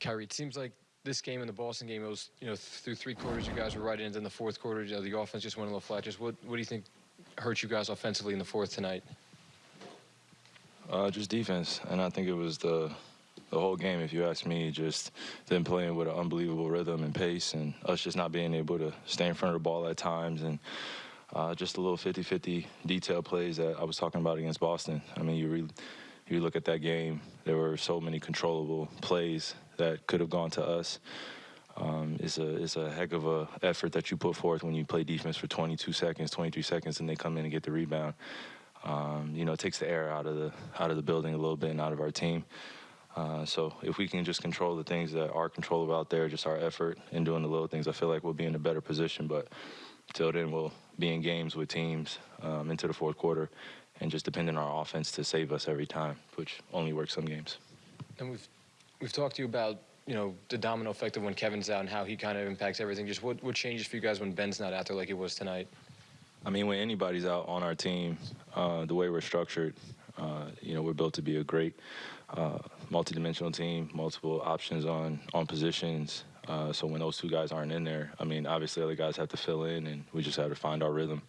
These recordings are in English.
Kyrie, it seems like this game and the Boston game, it was, you know, through three quarters, you guys were right in. Then the fourth quarter, you know, the offense just went a little flat. Just what, what do you think hurt you guys offensively in the fourth tonight? Uh, just defense, and I think it was the the whole game. If you ask me, just them playing with an unbelievable rhythm and pace, and us just not being able to stay in front of the ball at times, and uh, just a little 50-50 detail plays that I was talking about against Boston. I mean, you really you look at that game, there were so many controllable plays that could have gone to us. Um, it's a it's a heck of a effort that you put forth when you play defense for 22 seconds, 23 seconds, and they come in and get the rebound. Um, you know, it takes the air out of the out of the building a little bit and out of our team. Uh, so if we can just control the things that are controllable out there, just our effort and doing the little things, I feel like we'll be in a better position. But till then, we'll be in games with teams um, into the fourth quarter and just depend on our offense to save us every time, which only works some games. And we've we've talked to you about you know the domino effect of when Kevin's out and how he kind of impacts everything. Just what what changes for you guys when Ben's not out there like he was tonight? I mean, when anybody's out on our team, uh, the way we're structured, uh, you know, we're built to be a great uh, multi-dimensional team, multiple options on on positions. Uh, so when those two guys aren't in there, I mean, obviously other guys have to fill in, and we just have to find our rhythm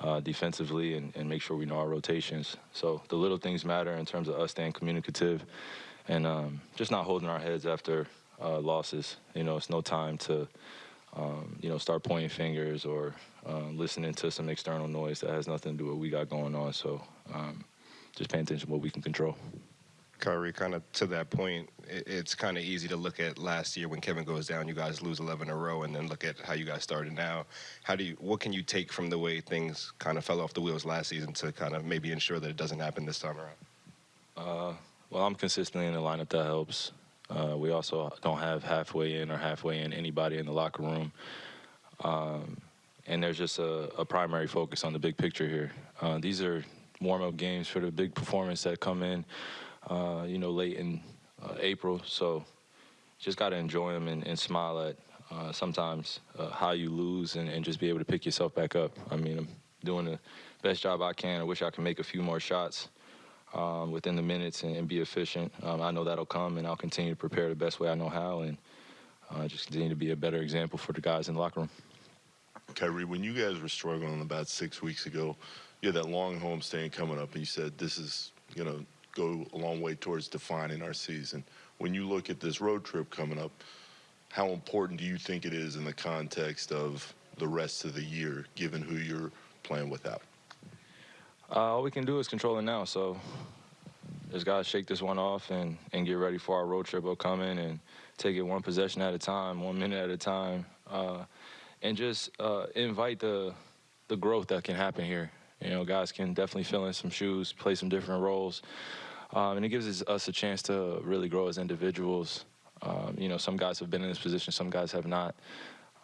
uh, defensively and, and, make sure we know our rotations. So the little things matter in terms of us staying communicative and um, just not holding our heads after uh, losses. You know, it's no time to, um, you know, start pointing fingers or uh, listening to some external noise that has nothing to do with what we got going on. So um, just paying attention to what we can control. Kyrie, kind of to that point, it's kind of easy to look at last year when Kevin goes down, you guys lose 11 in a row, and then look at how you guys started now. How do you, what can you take from the way things kind of fell off the wheels last season to kind of maybe ensure that it doesn't happen this time around? Uh, well, I'm consistently in the lineup. That helps. Uh, we also don't have halfway in or halfway in anybody in the locker room. Um, and there's just a, a, primary focus on the big picture here. Uh, these are warm-up games for the big performance that come in uh, you know, late in uh, April. So just got to enjoy them and, and, smile at uh, sometimes uh, how you lose and, and, just be able to pick yourself back up. I mean, I'm doing the best job I can. I wish I could make a few more shots um, within the minutes and, and be efficient. Um, I know that'll come, and I'll continue to prepare the best way I know how and uh, just continue to be a better example for the guys in the locker room. Kyrie, when you guys were struggling about six weeks ago, you had that long home homestand coming up, and you said, this is, you know, go a long way towards defining our season. When you look at this road trip coming up, how important do you think it is in the context of the rest of the year, given who you're playing without? Uh, all we can do is control it now. So just got to shake this one off and, and get ready for our road trip upcoming and take it one possession at a time, one minute at a time, uh, and just uh, invite the the growth that can happen here. You know, guys can definitely fill in some shoes, play some different roles. Um, and it gives us a chance to really grow as individuals. Um, you know, some guys have been in this position, some guys have not.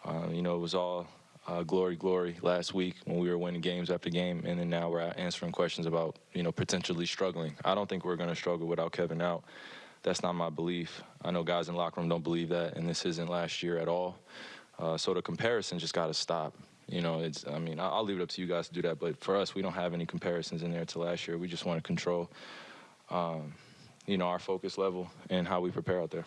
Um, you know, it was all uh, glory, glory last week when we were winning games after game, and then now we're answering questions about, you know, potentially struggling. I don't think we're going to struggle without Kevin out. That's not my belief. I know guys in locker room don't believe that, and this isn't last year at all. Uh, so the comparison just got to stop. You know, it's. I mean, I'll leave it up to you guys to do that, but for us, we don't have any comparisons in there to last year. We just want to control um, you know, our focus level and how we prepare out there.